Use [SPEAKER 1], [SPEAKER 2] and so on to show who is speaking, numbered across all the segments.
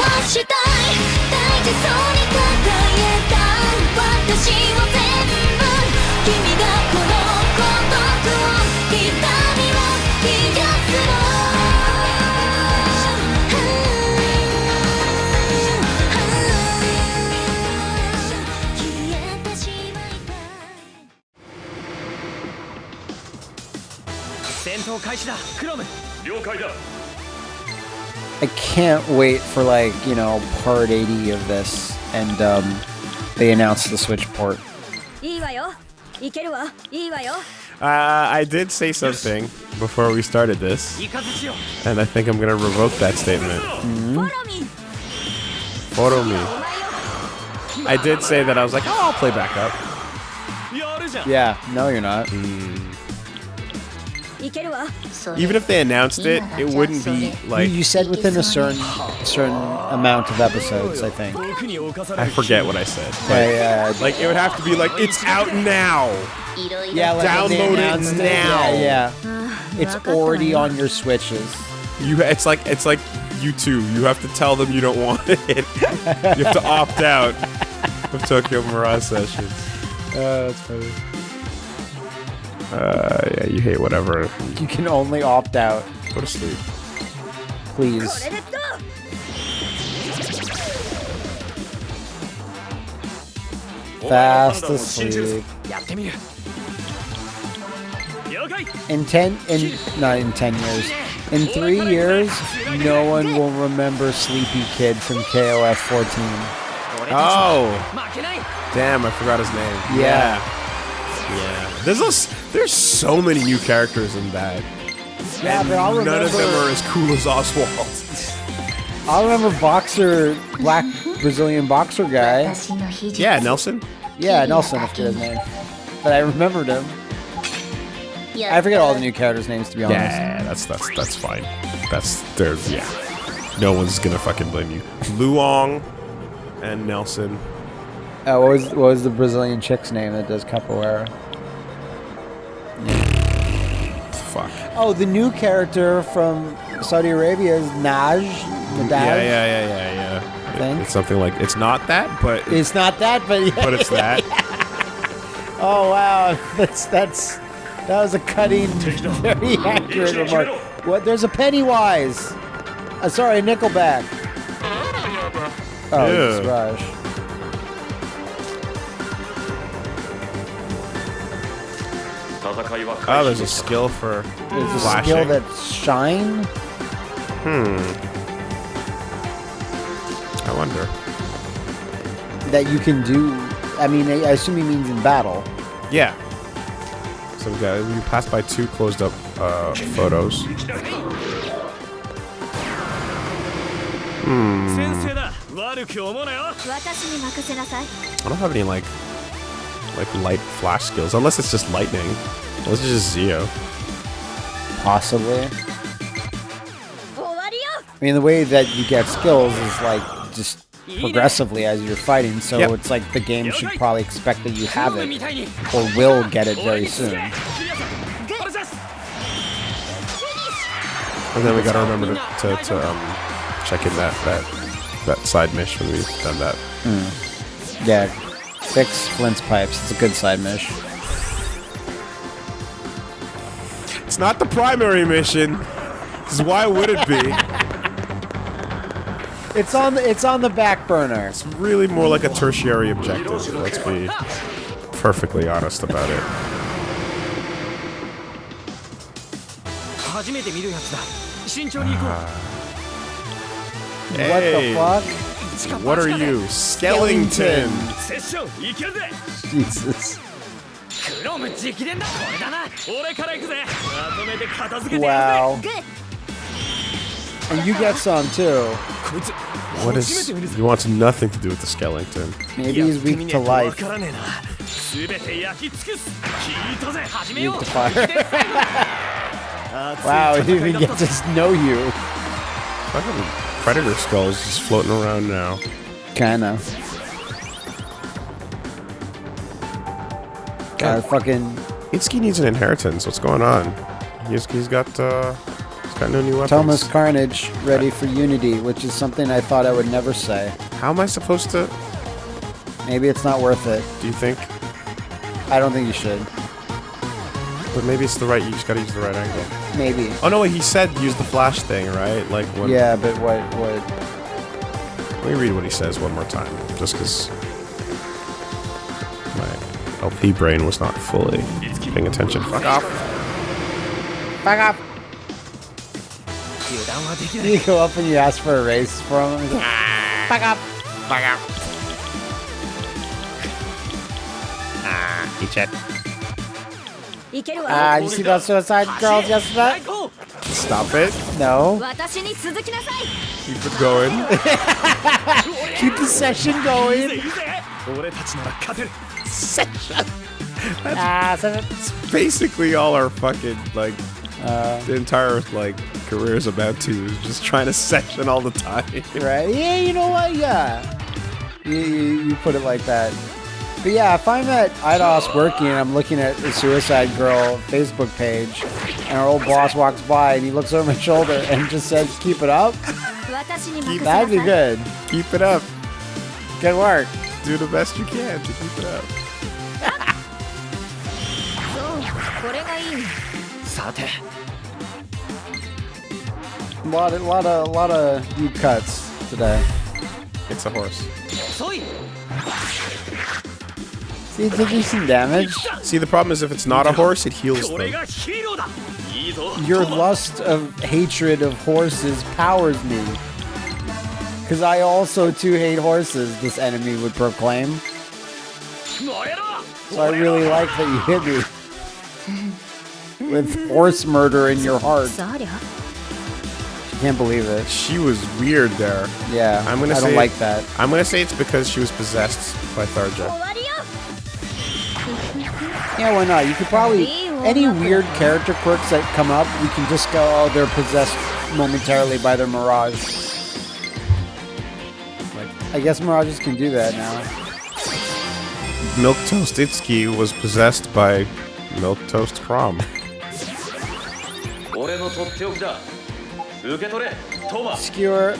[SPEAKER 1] はしたい大事そうに抱えた私を全部君がこの孤独を痛みを癒すの消えてしまいたい
[SPEAKER 2] 戦闘開始だクロム。
[SPEAKER 3] 了解だ。
[SPEAKER 4] I can't wait for like you know part 80 of this, and um, they announce the Switch port.
[SPEAKER 3] Uh, I did say something before we started this, and I think I'm gonna revoke that statement.
[SPEAKER 1] Mm -hmm.
[SPEAKER 3] Follow me. I did say that I was like, oh, I'll play back up.
[SPEAKER 4] Yeah, no, you're not.
[SPEAKER 1] Mm.
[SPEAKER 3] Even if they announced it, it wouldn't be like
[SPEAKER 4] you, said within a certain certain amount of episodes. I think
[SPEAKER 3] I forget what I said. But, like it would have to be like it's out now.
[SPEAKER 4] Yeah, like
[SPEAKER 3] download it now.
[SPEAKER 4] It, yeah, yeah, it's already on your switches.
[SPEAKER 3] You, it's like it's like you too. You have to tell them you don't want it. you have to opt out of Tokyo Mirage Sessions. Uh, that's funny. Uh, yeah, you hate whatever.
[SPEAKER 4] You can only opt out.
[SPEAKER 3] Go to sleep.
[SPEAKER 4] Please. Fast asleep. In ten, in not in ten years, in three years, no one will remember Sleepy Kid from KOF 14.
[SPEAKER 3] Oh, damn! I forgot his name.
[SPEAKER 4] Yeah,
[SPEAKER 3] yeah. yeah. There's those there's so many new characters in that.
[SPEAKER 4] Yeah,
[SPEAKER 3] and
[SPEAKER 4] but I'll
[SPEAKER 3] none of them are as cool as Oswald.
[SPEAKER 4] I remember boxer, black Brazilian boxer guy.
[SPEAKER 3] Yeah, Nelson.
[SPEAKER 4] Yeah, Nelson, forget his name, but I remembered him. I forget all the new characters' names to be honest.
[SPEAKER 3] Yeah, that's that's that's fine. That's there's yeah. No one's gonna fucking blame you. Luong and Nelson.
[SPEAKER 4] Uh, what was what was the Brazilian chick's name that does capoeira?
[SPEAKER 3] Fuck.
[SPEAKER 4] Oh, the new character from Saudi Arabia is Naj. Nadaj.
[SPEAKER 3] Yeah, yeah, yeah, yeah, yeah.
[SPEAKER 4] think.
[SPEAKER 3] It's something like it's not that, but it's,
[SPEAKER 4] It's not that, but yeah.
[SPEAKER 3] but it's that.
[SPEAKER 4] Oh wow, that's that's that was a cutting, very accurate remark. What? There's a Pennywise. Uh, sorry, a Nickelback. Oh, it's
[SPEAKER 3] Ew. Oh, there's a skill for
[SPEAKER 4] There's a skill that shine? Hmm.
[SPEAKER 3] I wonder.
[SPEAKER 4] That you can do... I mean, I assume he means in battle.
[SPEAKER 3] Yeah. So we got... We pass by two closed-up uh, photos.
[SPEAKER 1] Hmm.
[SPEAKER 3] I don't have any, like, like light flash skills, unless it's just lightning. Unless it's just Zio.
[SPEAKER 4] Possibly. I mean, the way that you get skills is like just progressively as you're fighting, so
[SPEAKER 3] yep.
[SPEAKER 4] it's like the game should probably expect that you have it or will get it very soon.
[SPEAKER 3] And then we gotta remember to, to, to um, check in that, that that side mesh when we've done that. Mm.
[SPEAKER 4] Yeah, Six Flint's pipes. It's a good side mission.
[SPEAKER 3] It's not the primary mission. Why would it be?
[SPEAKER 4] it's on. The, it's on the back burner.
[SPEAKER 3] It's really more like a tertiary objective. Let's be perfectly honest about it.
[SPEAKER 2] Uh, ah. hey.
[SPEAKER 4] What the fuck?
[SPEAKER 3] What are you? Skellington!
[SPEAKER 4] Jesus. Wow. And you got some too.
[SPEAKER 3] What is. He wants nothing to do with the Skellington.
[SPEAKER 4] Maybe he's weak to life. Weak to fire. wow, he even gets to know you.
[SPEAKER 3] Predator skulls just floating around now.
[SPEAKER 4] Kinda. God, fucking.
[SPEAKER 3] Itsuki needs an inheritance. What's going on? He's, he's got uh, he's Got no new weapons.
[SPEAKER 4] Toma's Carnage ready for Unity, which is something I thought I would never say.
[SPEAKER 3] How am I supposed to?
[SPEAKER 4] Maybe it's not worth it.
[SPEAKER 3] Do you think?
[SPEAKER 4] I don't think you should.
[SPEAKER 3] But maybe it's the right. You just gotta use the right angle.
[SPEAKER 4] Maybe.
[SPEAKER 3] Oh no! Wait, he said use the flash thing, right? Like when.
[SPEAKER 4] Yeah, but what? What?
[SPEAKER 3] Let me read what he says one more time, just because my LP brain was not fully paying attention. Fuck off.
[SPEAKER 4] Fuck off. You go up and you ask for a raise from him. Ah. Fuck up.
[SPEAKER 3] Fuck up. Ah, he checked.
[SPEAKER 4] Ah,
[SPEAKER 1] uh,
[SPEAKER 4] you see those suicide girls yesterday?
[SPEAKER 3] Stop it.
[SPEAKER 4] No.
[SPEAKER 3] Keep it going.
[SPEAKER 4] Keep the session going. Ah, session.
[SPEAKER 3] That's, that's basically all our fucking, like,
[SPEAKER 4] uh,
[SPEAKER 3] the entire, like, career is about to. Just trying to session all the time.
[SPEAKER 4] Right? Yeah, you know what? Yeah. you, you, you put it like that. But yeah, if I'm at IDOS working and I'm looking at the Suicide Girl Facebook page, and our old boss walks by and he looks over my shoulder and just says, "Keep it up." That'd be good.
[SPEAKER 3] Keep it up.
[SPEAKER 4] Good work.
[SPEAKER 3] Do the best you can to keep it up.
[SPEAKER 4] A lot a lot of, lot of deep cuts today.
[SPEAKER 3] It's a horse.
[SPEAKER 4] He did some damage.
[SPEAKER 3] See, the problem is if it's not a horse, it heals them.
[SPEAKER 4] Your lust of hatred of horses powers me. Because I also too hate horses, this enemy would proclaim. So I really like that you hit me. With horse murder in your heart. Can't believe it.
[SPEAKER 3] She was weird there.
[SPEAKER 4] Yeah,
[SPEAKER 3] I'm gonna
[SPEAKER 4] I don't
[SPEAKER 3] say,
[SPEAKER 4] like that.
[SPEAKER 3] I'm gonna say it's because she was possessed by Tharja.
[SPEAKER 4] Yeah, why not? You could probably any weird character quirks that come up, we can just go, oh, they're possessed momentarily by their mirage. I guess mirages can do that now.
[SPEAKER 3] Milk Toast Itsuki was possessed by Milk Toast
[SPEAKER 2] Chrom.
[SPEAKER 4] Skewer.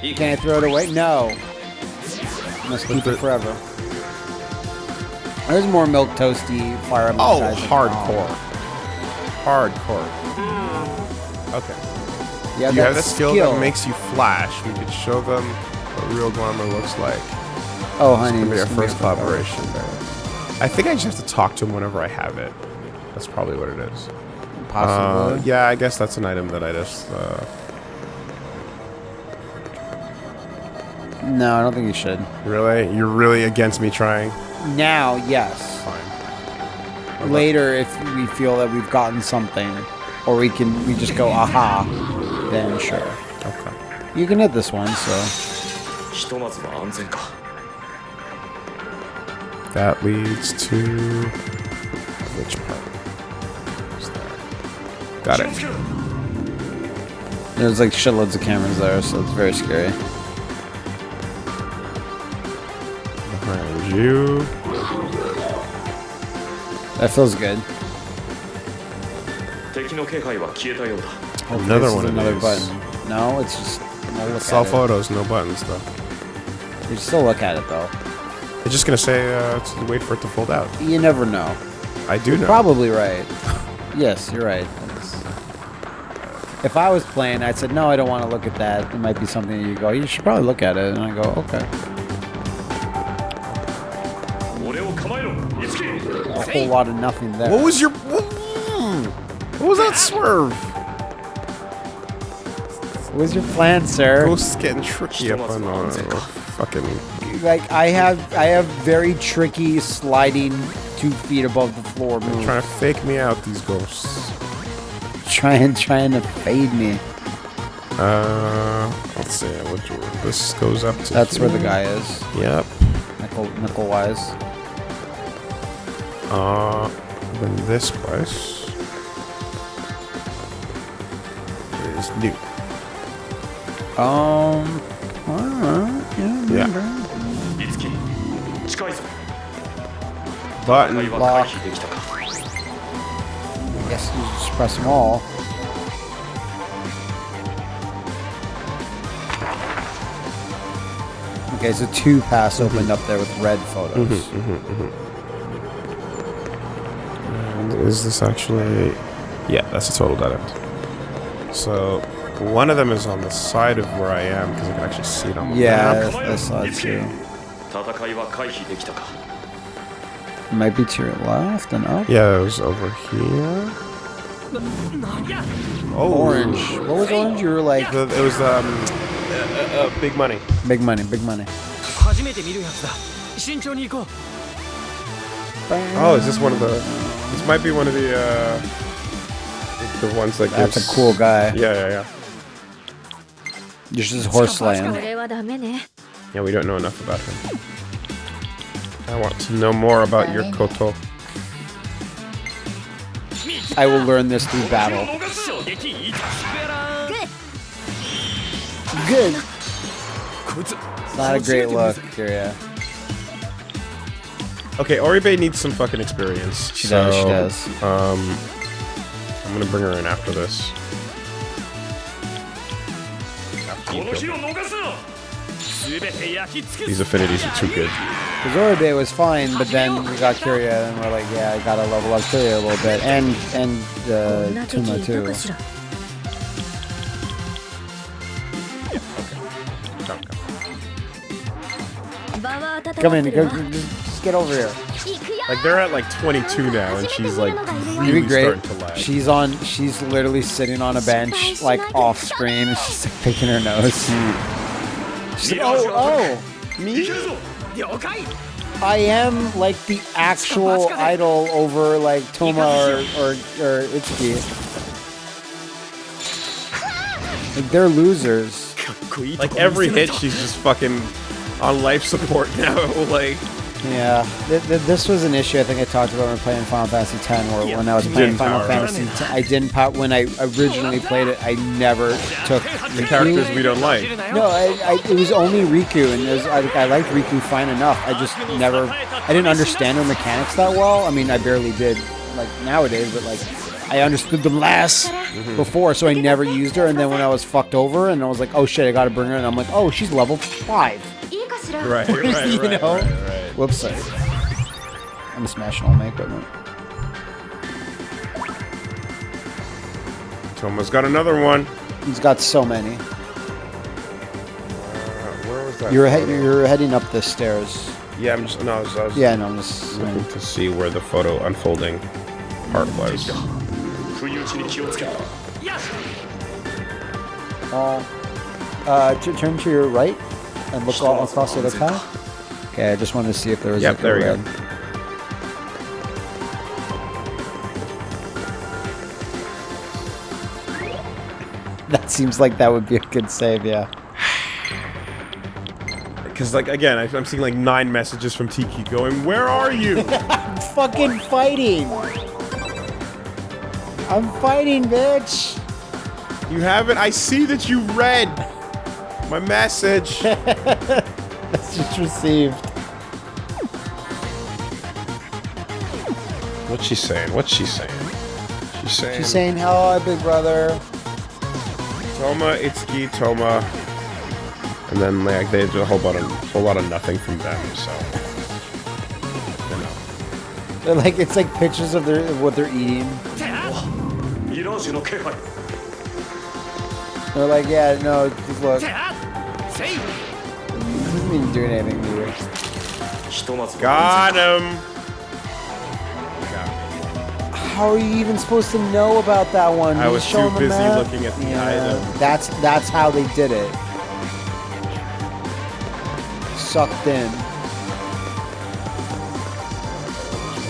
[SPEAKER 4] Can I throw it away? No. Must keep it forever. There's more milk toasty fire emblem
[SPEAKER 3] Oh,
[SPEAKER 4] guys that-
[SPEAKER 3] hardcore. Hardcore. Okay.
[SPEAKER 4] Yeah,
[SPEAKER 3] you have that
[SPEAKER 4] that's
[SPEAKER 3] skill, that makes you flash. We could show them what real glamour looks like.
[SPEAKER 4] Oh,
[SPEAKER 3] It's
[SPEAKER 4] honey,
[SPEAKER 3] gonna be our
[SPEAKER 4] this is gonna
[SPEAKER 3] first
[SPEAKER 4] be a
[SPEAKER 3] collaboration. I think I just have to talk to him whenever I have it. That's probably what it is.
[SPEAKER 4] cover.
[SPEAKER 3] Uh,
[SPEAKER 4] Possibly.
[SPEAKER 3] yeah, I guess that's an item that I just. Uh,
[SPEAKER 4] No, I don't think you should.
[SPEAKER 3] really, you're really against me trying.
[SPEAKER 4] Now, yes.
[SPEAKER 3] Fine.
[SPEAKER 4] Later, if we feel that we've gotten something, or we can we just go aha, then sure.
[SPEAKER 3] Okay.
[SPEAKER 4] You can hit this one, so.
[SPEAKER 3] That leads to which part? Got it.
[SPEAKER 4] There's like shitloads of cameras there, so it's very scary.
[SPEAKER 3] you.
[SPEAKER 4] That feels good. Oh,
[SPEAKER 3] another one
[SPEAKER 4] another button. No, it's just
[SPEAKER 3] it's
[SPEAKER 4] all
[SPEAKER 3] photos, no buttons though.
[SPEAKER 4] You still look at it though.
[SPEAKER 3] I'm just gonna say uh, to wait for it to fold out.
[SPEAKER 4] You never know.
[SPEAKER 3] I do you're know.
[SPEAKER 4] Probably right. yes, you're right. If I was playing, I'd said no, I don't want to look at that. It might be something you go. You should probably look at it, and I go okay. A whole lot of nothing there.
[SPEAKER 3] What was your... What was that swerve?
[SPEAKER 4] What was your plan, sir?
[SPEAKER 3] Ghost's getting tricky up on fucking...
[SPEAKER 4] Like, I have, I have very tricky sliding two feet above the floor moves.
[SPEAKER 3] They're trying to fake me out, these ghosts.
[SPEAKER 4] Trying, trying to fade me.
[SPEAKER 3] Uh, let's see. What, this goes up to.
[SPEAKER 4] That's here. where the guy is.
[SPEAKER 3] Yep.
[SPEAKER 4] Nickel, nickel wise
[SPEAKER 3] are than this place is new.
[SPEAKER 4] Um, well, yeah,
[SPEAKER 3] yeah. Button
[SPEAKER 2] lock. I
[SPEAKER 4] guess you just press them all. Okay, so two pass opened mm -hmm. up there with red photos.
[SPEAKER 3] Mm -hmm, mm -hmm, is this actually... Yeah, that's a total dead end. So, one of them is on the side of where I am, because I can actually see it on the
[SPEAKER 4] yeah. Yeah, that's side too. Might be to your left and up?
[SPEAKER 3] Yeah, it was over here. Oh.
[SPEAKER 4] Orange. What was orange? You were like...
[SPEAKER 3] The, it was, um... Uh, uh, big money.
[SPEAKER 4] Big money, big money.
[SPEAKER 3] Oh, is this one of the... This might be one of the uh, the ones that
[SPEAKER 4] That's
[SPEAKER 3] gives...
[SPEAKER 4] a cool guy.
[SPEAKER 3] Yeah, yeah, yeah.
[SPEAKER 4] This is
[SPEAKER 1] horseland.
[SPEAKER 3] Yeah, we don't know enough about him. I want to know more about your Koto.
[SPEAKER 4] I will learn this through battle. Good.
[SPEAKER 2] Good.
[SPEAKER 4] Not a great look, Kiria.
[SPEAKER 3] Okay, Oribe needs some fucking experience.
[SPEAKER 4] She so, does, she does.
[SPEAKER 3] Um, I'm gonna bring her in after this. These affinities are too good.
[SPEAKER 4] Because Oribe was fine, but then we got Kiria, and we're like, yeah, I gotta level up Kiria a little bit. And, and, uh,
[SPEAKER 1] Toma
[SPEAKER 4] too.
[SPEAKER 1] Okay.
[SPEAKER 3] Come
[SPEAKER 4] in, go,
[SPEAKER 1] go,
[SPEAKER 4] go get over here.
[SPEAKER 3] Like they're at like 22 now, and she's like really
[SPEAKER 4] great.
[SPEAKER 3] starting to lag.
[SPEAKER 4] She's on. She's literally sitting on a bench, like off screen. She's like, picking her nose. She's like, oh, oh, me. I am like the actual idol over like Toma or or, or Itsuki. Like they're losers.
[SPEAKER 3] Like every hit, she's just fucking on life support now. like.
[SPEAKER 4] Yeah, th- th- this was an issue I think I talked about when playing Final Fantasy X, or yeah. when I was playing
[SPEAKER 3] didn't
[SPEAKER 4] Final. Fantasy X, I didn't. When I originally played it, I never took
[SPEAKER 3] the Riku. characters we don't like.
[SPEAKER 4] No, I, I, it was only Riku, and was, I, I, liked Riku fine enough. I just never, I didn't understand her mechanics that well. I mean, I barely did, like nowadays, but like. I understood them less mm-hmm. before, so I never used her. And then when I was fucked over, and I was like, "Oh shit, I gotta bring her," and I'm like, "Oh, she's level five.
[SPEAKER 3] Right, right, right,
[SPEAKER 4] you know?
[SPEAKER 3] right, right.
[SPEAKER 4] Whoops, sorry. I'm smashing all my equipment.
[SPEAKER 3] Toma's got another one.
[SPEAKER 4] He's got so many.
[SPEAKER 3] Uh, where was that?
[SPEAKER 4] You're, he you're heading up the stairs.
[SPEAKER 3] Yeah, I'm just no. I was, I was
[SPEAKER 4] yeah, no, I'm just
[SPEAKER 3] looking to see where the photo unfolding part was.
[SPEAKER 4] Uh, uh, turn to your right and look all across the path. Okay, I just wanted to see if there was
[SPEAKER 3] Yep,
[SPEAKER 4] like
[SPEAKER 3] there
[SPEAKER 4] a
[SPEAKER 3] we go.
[SPEAKER 4] red. That seems like that would be a good save, yeah.
[SPEAKER 3] Because like again, I, I'm seeing like nine messages from Tiki going, "Where are you?"
[SPEAKER 4] I'm Fucking fighting! I'm fighting, bitch!
[SPEAKER 3] you haven't. I see that you read my message.
[SPEAKER 4] just received.
[SPEAKER 3] What's she saying? What's she saying? She's saying.
[SPEAKER 4] She's saying, "Hello, big brother."
[SPEAKER 3] Toma, Itsuki, Toma, and then like they did a whole lot of whole lot of nothing from them. So. You know.
[SPEAKER 4] They're like it's like pictures of their of what they're eating. They're like, yeah, no, look doesn't even do anything
[SPEAKER 2] weird.
[SPEAKER 3] Got him!
[SPEAKER 4] How are you even supposed to know about that one?
[SPEAKER 3] I was too busy
[SPEAKER 4] map?
[SPEAKER 3] looking at the
[SPEAKER 4] yeah,
[SPEAKER 3] item.
[SPEAKER 4] That's, that's how they did it. Sucked in.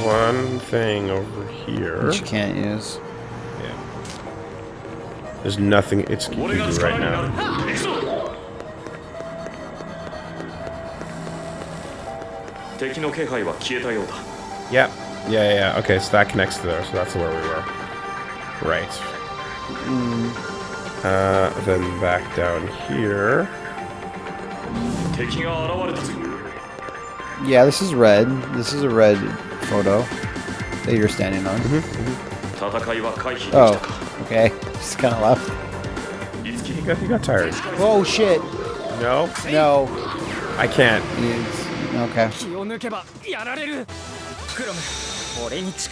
[SPEAKER 3] One thing over here.
[SPEAKER 4] Which you can't use.
[SPEAKER 3] Yeah. There's nothing
[SPEAKER 2] it's
[SPEAKER 3] right now.
[SPEAKER 2] 敵の気配は消えたようだ
[SPEAKER 3] Yep. Yeah, yeah, yeah. Okay, so that connects to there, so that's where we were. Right. Uh, then back down here.
[SPEAKER 2] 敵が現れたぞ
[SPEAKER 4] Yeah, this is red. This is a red photo that you're standing on.
[SPEAKER 2] 戦いは回避でき
[SPEAKER 4] Oh,
[SPEAKER 2] たか
[SPEAKER 4] okay. Just kind of left.
[SPEAKER 3] He got, he got tired.
[SPEAKER 4] Oh shit.
[SPEAKER 3] No,
[SPEAKER 4] No.
[SPEAKER 3] I can't.
[SPEAKER 4] It's- Okay.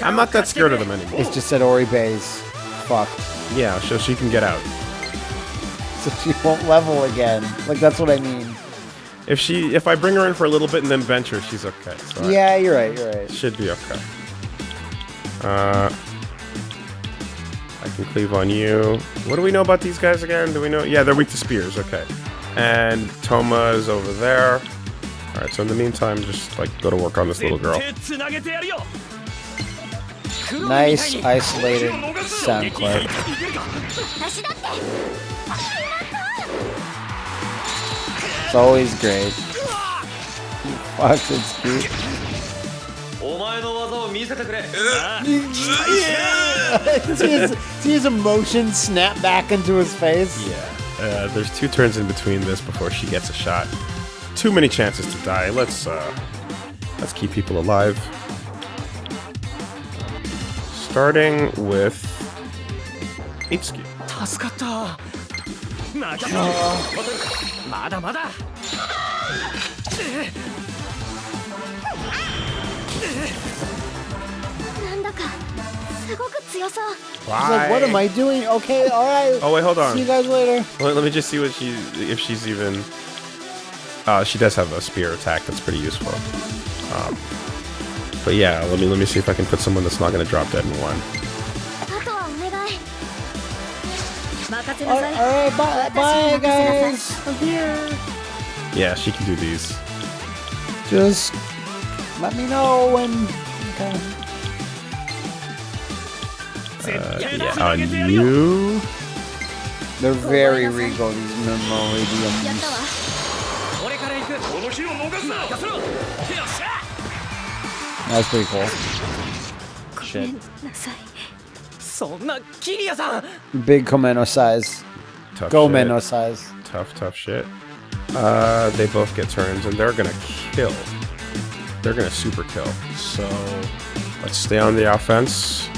[SPEAKER 3] I'm not that scared of them anymore.
[SPEAKER 4] It's just that Oribe's fucked.
[SPEAKER 3] Yeah, so she can get out.
[SPEAKER 4] So she won't level again. Like, that's what I mean.
[SPEAKER 3] If she, if I bring her in for a little bit and then venture, her, she's okay. So
[SPEAKER 4] yeah, I, you're right, you're right.
[SPEAKER 3] Should be okay. Uh, I can cleave on you. What do we know about these guys again? Do we know? Yeah, they're weak to spears. Okay. And Toma is over there. Alright, so in the meantime, just like go to work on this little girl.
[SPEAKER 4] Nice isolated sound clip. It's always great. Watch it's see, see his emotion snap back into his face?
[SPEAKER 3] Yeah. Uh, there's two turns in between this before she gets a shot too many chances to die. Let's, uh, let's keep people alive. Starting with... Itsuki.
[SPEAKER 4] Like, what am I doing? Okay, all right.
[SPEAKER 3] Oh wait, hold on.
[SPEAKER 4] See you guys later.
[SPEAKER 3] Let, let me just see what she if she's even. Uh, she does have a spear attack that's pretty useful. Um, but yeah, let me let me see if I can put someone that's not going to drop dead in one.
[SPEAKER 4] Alright,
[SPEAKER 1] all
[SPEAKER 4] right, bye, bye guys! I'm here!
[SPEAKER 3] Yeah, she can do these.
[SPEAKER 4] Just let me know when... Okay.
[SPEAKER 3] Uh, yeah, on you...
[SPEAKER 4] They're oh, very regal, these
[SPEAKER 2] memoradiums.
[SPEAKER 4] That's pretty cool. Shit. Big Komeno size.
[SPEAKER 3] Tough
[SPEAKER 4] Gomeno
[SPEAKER 3] shit.
[SPEAKER 4] size.
[SPEAKER 3] Tough, tough shit. Uh, they both get turns, and they're gonna kill. They're gonna super kill. So let's stay on the offense.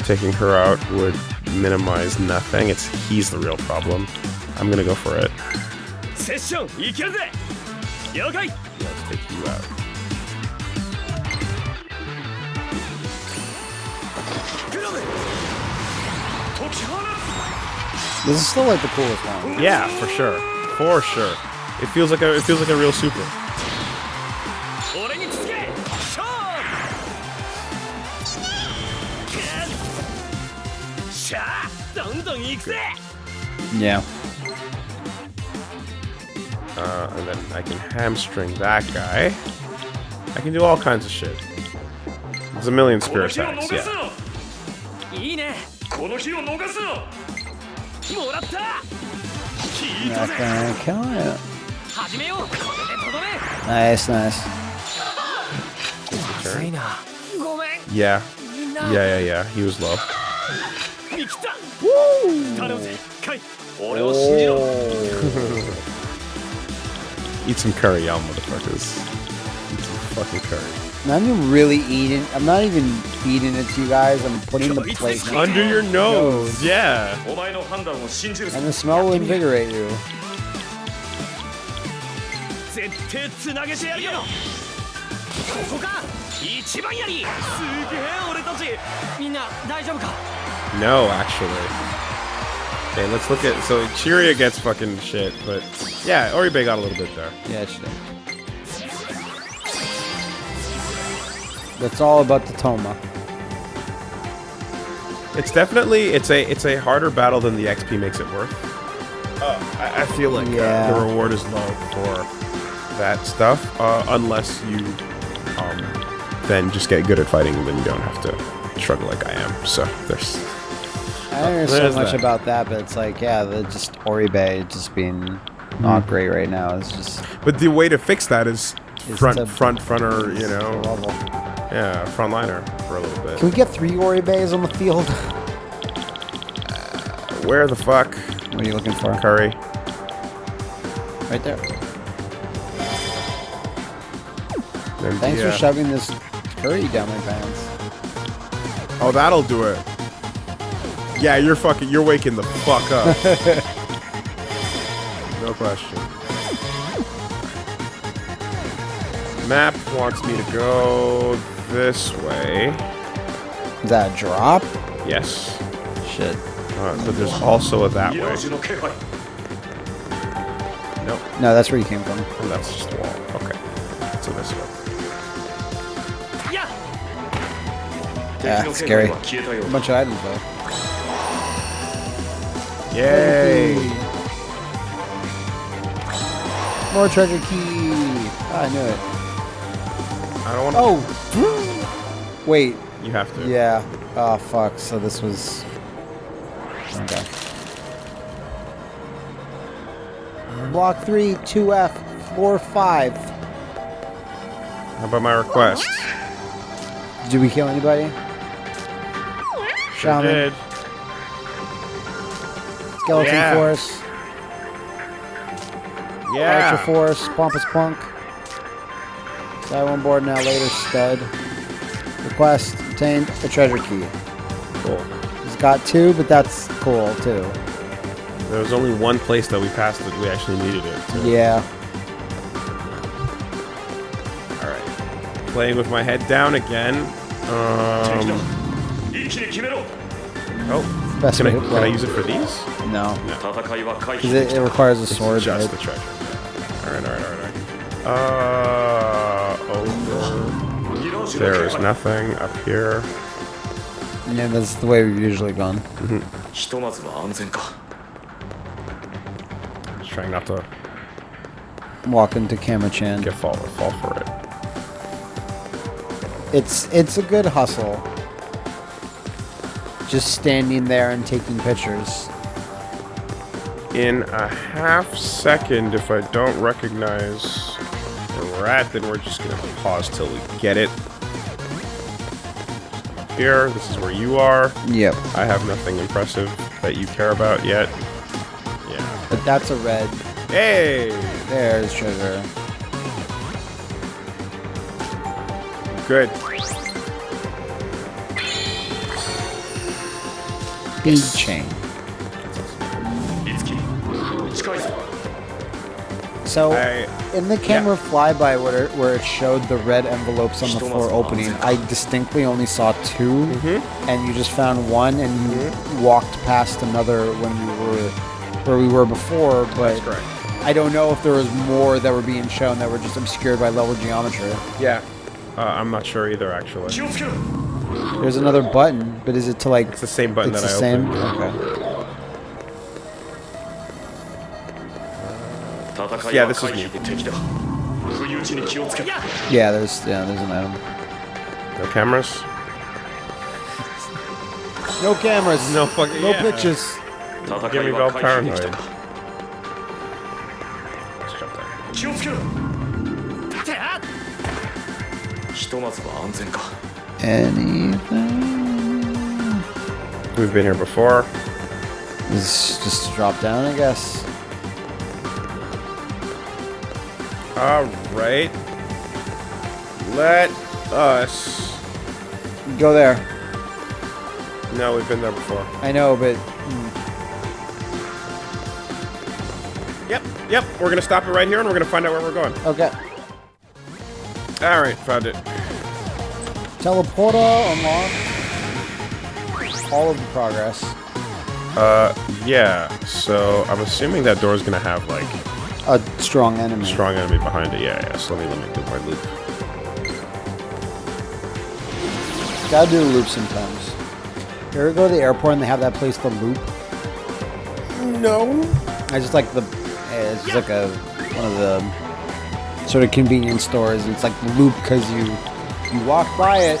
[SPEAKER 3] Taking her out would minimize nothing. It's he's the real problem. I'm gonna go for it.
[SPEAKER 2] 了解
[SPEAKER 3] let's take you out
[SPEAKER 4] this is still like the coolest one.
[SPEAKER 3] Yeah, for sure, for sure. It feels like a it feels like a real super.
[SPEAKER 4] Yeah.
[SPEAKER 3] Uh, and then I can hamstring that guy. I can do all kinds of shit. There's a million spear attacks, yeah.
[SPEAKER 4] Not gonna kill it. Nice, nice.
[SPEAKER 3] Yeah. Yeah, yeah, yeah. He was low.
[SPEAKER 2] Woo! Oh.
[SPEAKER 3] Eat some curry, y'all motherfuckers. Eat some fucking curry.
[SPEAKER 4] I'm really eating. I'm not even feeding it to you guys. I'm putting the plate
[SPEAKER 3] under your nose.
[SPEAKER 2] nose. Yeah.
[SPEAKER 4] And the smell will invigorate you.
[SPEAKER 3] No, actually. Okay, let's look at. So Kiria gets fucking shit, but yeah, Oribe got a little bit there.
[SPEAKER 4] Yeah, it should. That's all about the Toma.
[SPEAKER 3] It's definitely it's a it's a harder battle than the XP makes it worth. Uh, I, I feel like
[SPEAKER 4] Yeah.
[SPEAKER 3] uh, the reward is low for that stuff, uh, unless you um, then just get good at fighting, and then you don't have to struggle like I am. So there's
[SPEAKER 4] I don't know so much
[SPEAKER 3] that.
[SPEAKER 4] about that, but it's like, yeah, the just Oribe just being hmm. not great right now is just
[SPEAKER 3] But the way to fix that is
[SPEAKER 4] Is
[SPEAKER 3] front, front, fronter, you know,
[SPEAKER 4] level.
[SPEAKER 3] yeah, frontliner for a little bit.
[SPEAKER 4] Can we get three Oribes on the field?
[SPEAKER 3] Where the fuck,
[SPEAKER 4] What are you looking for?
[SPEAKER 3] Curry?
[SPEAKER 4] Right there.
[SPEAKER 3] And
[SPEAKER 4] Thanks
[SPEAKER 3] yeah.
[SPEAKER 4] for shoving this curry down my pants.
[SPEAKER 3] Oh, that'll do it. Yeah, you're fucking. You're waking the fuck up. no question. Map wants me to go this way.
[SPEAKER 4] Is that a drop?
[SPEAKER 3] Yes.
[SPEAKER 4] Shit.
[SPEAKER 3] Uh, but there's also a that way. No.
[SPEAKER 4] No, that's where you came from.
[SPEAKER 3] Oh, that's just the wall. Okay. So this way.
[SPEAKER 4] Yeah.
[SPEAKER 2] Yeah,
[SPEAKER 4] scary. A bunch of items though.
[SPEAKER 3] Yay!
[SPEAKER 4] More treasure key. Ah, I knew it.
[SPEAKER 3] I don't want.
[SPEAKER 4] Oh. Wait.
[SPEAKER 3] You have to.
[SPEAKER 4] Yeah. Oh fuck. So this was. Okay. Block three, two F, floor five.
[SPEAKER 3] How about my request?
[SPEAKER 4] Did we kill anybody?
[SPEAKER 3] Sure
[SPEAKER 4] Shaman.
[SPEAKER 3] did.
[SPEAKER 4] Skeleton
[SPEAKER 3] yeah.
[SPEAKER 4] Force.
[SPEAKER 3] Yeah.
[SPEAKER 4] Archer Force, Pompous Punk. That on board now, later, stud. Request, obtained a treasure key.
[SPEAKER 3] Cool.
[SPEAKER 4] He's got two, but that's cool, too.
[SPEAKER 3] There was only one place that we passed that we actually needed it.
[SPEAKER 4] Yeah.
[SPEAKER 3] Alright. Playing with my head down again. Um... Oh.
[SPEAKER 4] Best
[SPEAKER 3] can I, can I use it for these?
[SPEAKER 4] No.
[SPEAKER 2] No.
[SPEAKER 4] it, it, requires a sword.
[SPEAKER 3] Just
[SPEAKER 4] right?
[SPEAKER 3] the treasure. Alright, alright, alright, alright. Uh, over. There is nothing up here.
[SPEAKER 4] Yeah, that's the way we've usually gone.
[SPEAKER 2] Mm-hmm.
[SPEAKER 3] Just trying not to...
[SPEAKER 4] Walk into Kamachan.
[SPEAKER 3] Get fall, fall for it.
[SPEAKER 4] It's, it's a good hustle. Just standing there and taking pictures.
[SPEAKER 3] In a half second, if I don't recognize where we're at, then we're just gonna pause till we get it. Here, this is where you are.
[SPEAKER 4] Yep.
[SPEAKER 3] I have nothing impressive that you care about yet. Yeah.
[SPEAKER 4] But that's a red.
[SPEAKER 3] Hey!
[SPEAKER 4] There's treasure.
[SPEAKER 3] Good.
[SPEAKER 2] speed yes. chain.
[SPEAKER 4] So in the camera yeah. flyby where it, where it showed the red envelopes on the floor opening, I distinctly only saw 2
[SPEAKER 3] mm -hmm.
[SPEAKER 4] and you just found one, and you mm -hmm. walked past another when we were where we were before. But I don't know if there was more that were being shown that were just obscured by level geometry.
[SPEAKER 3] Yeah, uh, I'm not sure either, actually.
[SPEAKER 4] There's another button. But is it to like...
[SPEAKER 3] It's the same button that I opened.
[SPEAKER 4] Okay.
[SPEAKER 3] Yeah, this is me.
[SPEAKER 4] Yeah, there's, yeah, there's an item.
[SPEAKER 3] No cameras?
[SPEAKER 4] no cameras.
[SPEAKER 3] No fucking...
[SPEAKER 4] No
[SPEAKER 3] yeah.
[SPEAKER 4] pictures.
[SPEAKER 3] Give me
[SPEAKER 2] about
[SPEAKER 3] paranoid.
[SPEAKER 4] Anything?
[SPEAKER 3] We've been here before.
[SPEAKER 4] Just a drop down, I guess.
[SPEAKER 3] Alright. Let us.
[SPEAKER 4] Go there.
[SPEAKER 3] No, we've been there before.
[SPEAKER 4] I know, but
[SPEAKER 3] Yep, yep. We're gonna stop it right here and we're gonna find out where we're going.
[SPEAKER 4] okay.
[SPEAKER 3] Alright, found it.
[SPEAKER 4] Teleporter unlocked. All of the progress.
[SPEAKER 3] Uh, yeah. So I'm assuming that door's gonna have like
[SPEAKER 4] A strong enemy.
[SPEAKER 3] strong enemy behind it. Yeah, yeah. So let me let me do my loop.
[SPEAKER 4] Gotta do a loop sometimes. You ever go to the airport and they have that place to loop?
[SPEAKER 3] No.
[SPEAKER 4] I just like the. eh, It's just like a one of the sort of convenience stores. And it's like loop because you you walk by it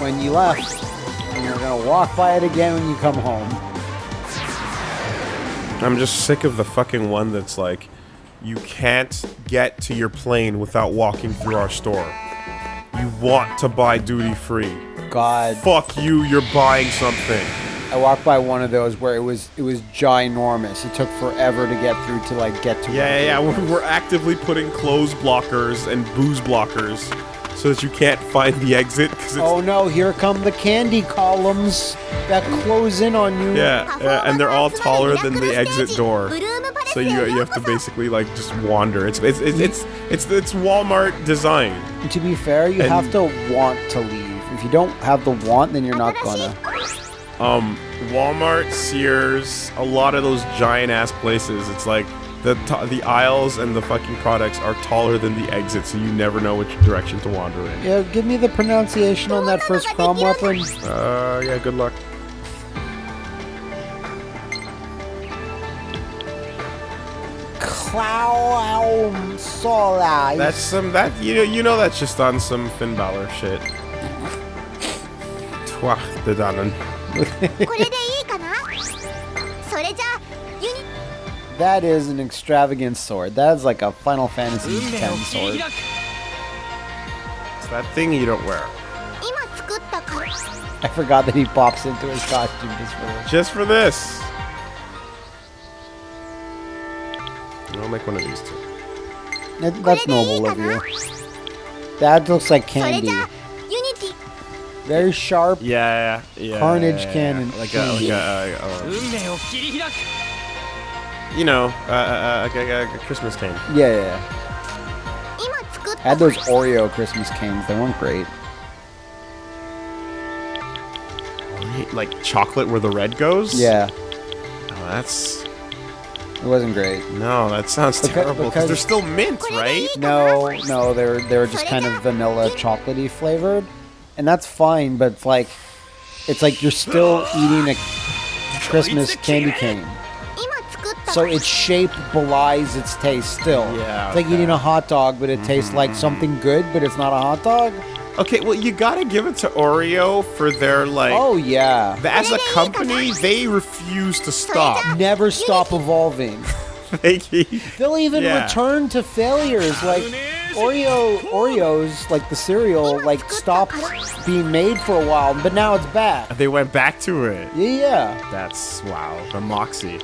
[SPEAKER 4] when you left, walk by it again when you come home.
[SPEAKER 3] I'm just sick of the fucking one that's like, you can't get to your plane without walking through our store. You want to buy duty free.
[SPEAKER 4] God,
[SPEAKER 3] Fuck you, you're buying something.
[SPEAKER 4] I walked by one of those where it was it was ginormous. It took forever to get through to like get to.
[SPEAKER 3] Yeah, yeah, yeah. We're, we're actively putting clothes blockers and booze blockers so that you can't find the exit
[SPEAKER 4] Oh no, here come the candy columns that close in on you.
[SPEAKER 3] yeah, yeah, and they're all taller than the exit door. So you you have to basically like just wander. It's it's it's it's it's, it's Walmart design.
[SPEAKER 4] To be fair, you
[SPEAKER 3] And-
[SPEAKER 4] have to want to leave. If you don't have the want, then you're not gonna.
[SPEAKER 3] Um, Walmart, Sears, a lot of those giant ass places. It's like the the aisles and the fucking products are taller than the exit, so you never know which direction to wander in.
[SPEAKER 4] Yeah, give me the pronunciation on that first prom weapon.
[SPEAKER 3] Uh, yeah, good luck.
[SPEAKER 4] Clown Sola.
[SPEAKER 3] That's some that you know you know that's just on some Finn Balor shit. Twah, the Dannen.
[SPEAKER 4] That is an extravagant sword. That is like a Final Fantasy X sword.
[SPEAKER 3] It's that thing you don't wear.
[SPEAKER 4] I forgot that he pops into his costume just for this.
[SPEAKER 3] Just for this. I'll make one of these two.
[SPEAKER 4] That, that's noble of you. That looks like candy.
[SPEAKER 1] Very sharp. Yeah, yeah,
[SPEAKER 4] yeah. Carnage
[SPEAKER 3] yeah, yeah,
[SPEAKER 4] yeah. cannon.
[SPEAKER 3] Like a, like a,
[SPEAKER 2] a
[SPEAKER 3] you know, uh, uh, uh, Christmas cane.
[SPEAKER 4] Yeah, yeah. yeah. Had those Oreo Christmas canes. They weren't great.
[SPEAKER 3] Like chocolate where the red goes?
[SPEAKER 4] Yeah.
[SPEAKER 3] Oh, that's...
[SPEAKER 4] It wasn't great.
[SPEAKER 3] No, that sounds terrible. Because they're still mint, right?
[SPEAKER 4] No, no, they're they're just kind of vanilla, chocolatey flavored, and that's fine. But it's like, it's like you're still eating a Christmas candy cane. So its shape belies its taste still.
[SPEAKER 3] Yeah.
[SPEAKER 4] It's like eating a hot dog, but it mm -hmm. tastes like something good, but it's not a hot dog.
[SPEAKER 3] Okay, well, you gotta give it to Oreo for their, like...
[SPEAKER 4] Oh, yeah.
[SPEAKER 3] As a company, they refuse to stop.
[SPEAKER 4] Never stop evolving.
[SPEAKER 3] they
[SPEAKER 4] will even
[SPEAKER 3] yeah.
[SPEAKER 4] return to failures, like... Oreo, Oreos, like the cereal, like stopped being made for a while, but now it's back.
[SPEAKER 3] They went back to it.
[SPEAKER 4] Yeah.
[SPEAKER 3] That's, wow, the moxie.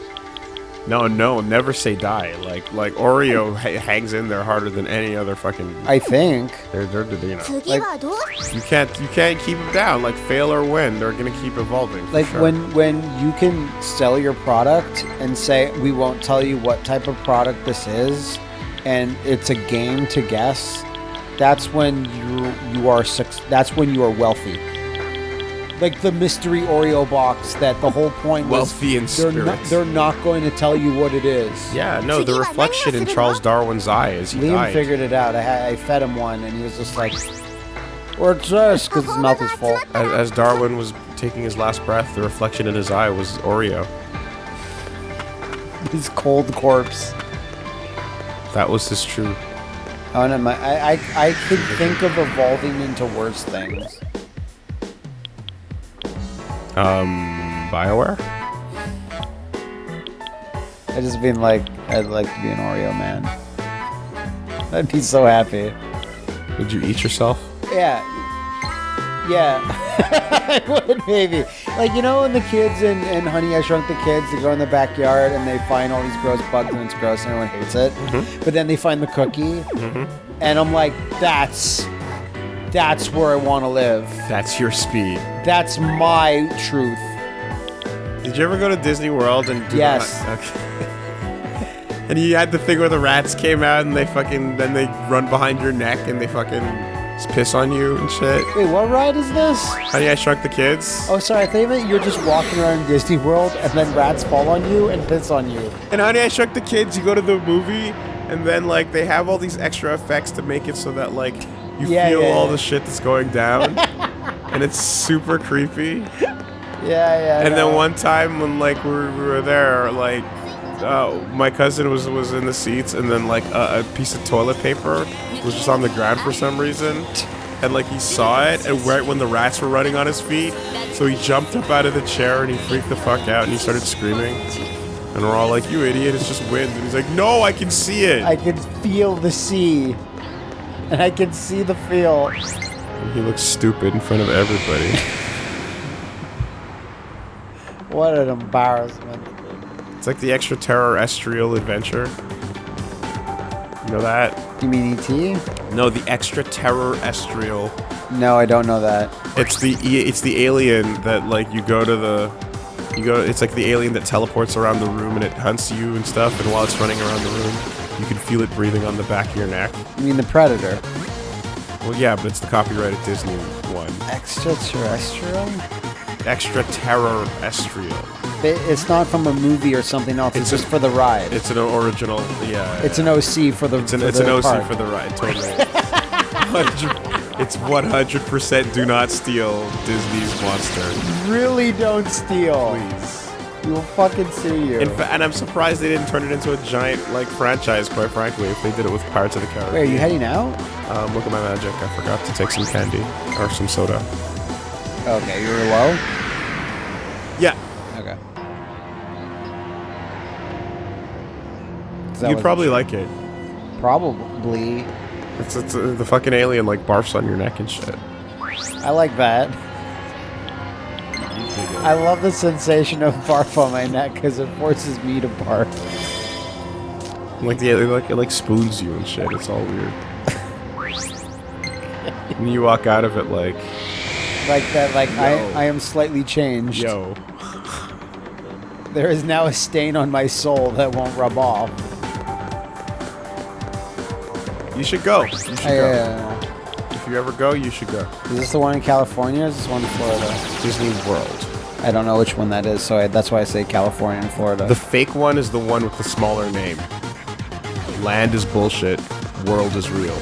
[SPEAKER 3] No, no, never say die. Like like Oreo ha- hangs in there harder than any other fucking.
[SPEAKER 4] I think
[SPEAKER 3] they're they're you know.
[SPEAKER 1] Like,
[SPEAKER 3] you can't you can't keep them down. Like fail or win, they're gonna keep evolving.
[SPEAKER 4] Like
[SPEAKER 3] sure.
[SPEAKER 4] when when you can sell your product and say we won't tell you what type of product this is, and it's a game to guess. That's when you you are that's when you are wealthy like the mystery Oreo box that the whole point
[SPEAKER 3] wealthy was, in
[SPEAKER 4] they're not, they're not going to tell you what it is.
[SPEAKER 3] Yeah, no, the reflection in Charles Darwin's eye is.
[SPEAKER 4] Liam
[SPEAKER 3] died.
[SPEAKER 4] figured it out. I, I fed him one, and he was just like, "Or just Because his mouth is full.
[SPEAKER 3] As, as Darwin was taking his last breath, the reflection in his eye was Oreo.
[SPEAKER 4] His cold corpse.
[SPEAKER 3] That was his true.
[SPEAKER 4] Oh, no, my, I, I, I could think of evolving into worse things.
[SPEAKER 3] Um, Bioware.
[SPEAKER 4] I just been like, I'd like to be an Oreo man. I'd be so happy.
[SPEAKER 3] Would you eat yourself?
[SPEAKER 4] Yeah. Yeah. I would maybe. Like, you know when the kids in, in Honey, I Shrunk the Kids, they go in the backyard and they find all these gross bugs and it's gross and everyone hates it. But then they find the cookie. And I'm like, that's, that's where I want to live.
[SPEAKER 3] That's your speed.
[SPEAKER 4] That's my truth.
[SPEAKER 3] Did you ever go to Disney World and do
[SPEAKER 4] Yes.
[SPEAKER 3] Not, okay. and you had the thing where the rats came out and they fucking then they run behind your neck and they fucking piss on you and shit.
[SPEAKER 4] Wait, what ride is this?
[SPEAKER 3] Honey, I Shrunk the Kids.
[SPEAKER 4] Oh, sorry. I thought you you're just walking around Disney World and then rats fall on you and piss on you.
[SPEAKER 3] And Honey, I Shrunk the Kids. You go to the movie and then like they have all these extra effects to make it so that like you
[SPEAKER 4] Yeah,
[SPEAKER 3] feel
[SPEAKER 4] yeah,
[SPEAKER 3] all
[SPEAKER 4] yeah.
[SPEAKER 3] the shit that's going down. and it's super creepy.
[SPEAKER 4] Yeah, yeah.
[SPEAKER 3] And
[SPEAKER 4] no.
[SPEAKER 3] then one time when like we were, we were there, like uh, my cousin was was in the seats, and then like a, a piece of toilet paper was just on the ground for some reason, and like he saw it, and right when the rats were running on his feet, so he jumped up out of the chair and he freaked the fuck out and he started screaming, and we're all like, "You idiot! It's just wind!" And he's like, "No, I can see it."
[SPEAKER 4] I can feel the sea. And I can see the feel.
[SPEAKER 3] he looks stupid in front of everybody.
[SPEAKER 4] What an embarrassment.
[SPEAKER 3] it's like the extraterrestrial adventure. You know that?
[SPEAKER 4] You mean E.T.?
[SPEAKER 3] No, the extraterrestrial.
[SPEAKER 4] No, I don't know that.
[SPEAKER 3] It's the it's the alien that like you go to the you go. It's like the alien that teleports around the room and it hunts you and stuff. And while it's running around the room, you can feel it breathing on the back of your neck.
[SPEAKER 4] I mean, the Predator.
[SPEAKER 3] Well, yeah, but it's the copyrighted Disney one.
[SPEAKER 4] Extraterrestrial?
[SPEAKER 3] Extraterrestrial.
[SPEAKER 4] It- It's not from a movie or something else. It's,
[SPEAKER 3] It's
[SPEAKER 4] just
[SPEAKER 3] a-
[SPEAKER 4] for the ride.
[SPEAKER 3] It's an original. Yeah.
[SPEAKER 4] It's an OC for the.
[SPEAKER 3] It's an, it's an OC
[SPEAKER 4] park.
[SPEAKER 3] for the ride. Totally. it's 100% do not steal Disney's monster.
[SPEAKER 4] Really don't steal.
[SPEAKER 3] Please.
[SPEAKER 4] We will fucking sue you.
[SPEAKER 3] In fa- and I'm surprised they didn't turn it into a giant like franchise. Quite frankly, if they did it with Pirates of the Caribbean.
[SPEAKER 4] Wait, are you heading out?
[SPEAKER 3] Um, look at my magic. I forgot to take some candy or some soda.
[SPEAKER 4] Okay, you were low.
[SPEAKER 3] Yeah,
[SPEAKER 4] Okay.
[SPEAKER 3] You'd probably like it.
[SPEAKER 4] probably.
[SPEAKER 3] It's, it's uh, the fucking alien like barfs on your neck and shit.
[SPEAKER 4] I like that. I love the sensation of barf on my neck because it forces me to barf.
[SPEAKER 3] Like the it like it like spoons you and shit. It's all weird. when you walk out of it, like
[SPEAKER 4] Like that. Like I,
[SPEAKER 3] Yo.
[SPEAKER 4] I am slightly changed.
[SPEAKER 3] yo,
[SPEAKER 4] There is now a stain on my soul that won't rub off.
[SPEAKER 3] you should go. You should
[SPEAKER 4] I,
[SPEAKER 3] go.
[SPEAKER 4] uh,
[SPEAKER 3] If you ever go, you should go.
[SPEAKER 4] is this the one in California? Or is this one in Florida?
[SPEAKER 3] Disney World.
[SPEAKER 4] I don't know which one that is, so I, that's why I say California and Florida.
[SPEAKER 3] The fake one is the one with the smaller name. Land is bullshit. World is real.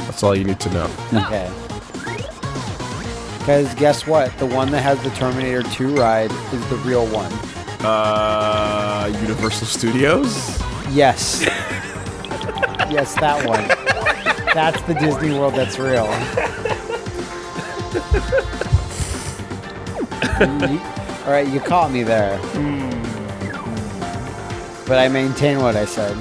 [SPEAKER 3] That's all you need to know.
[SPEAKER 4] Okay. Because guess what? The one that has the Terminator 2 ride is the real one.
[SPEAKER 3] Uh, Universal Studios.
[SPEAKER 4] Yes. yes, that one. That's the Disney World that's real. You- all right, you caught me there. Hmm. But I maintain what I said.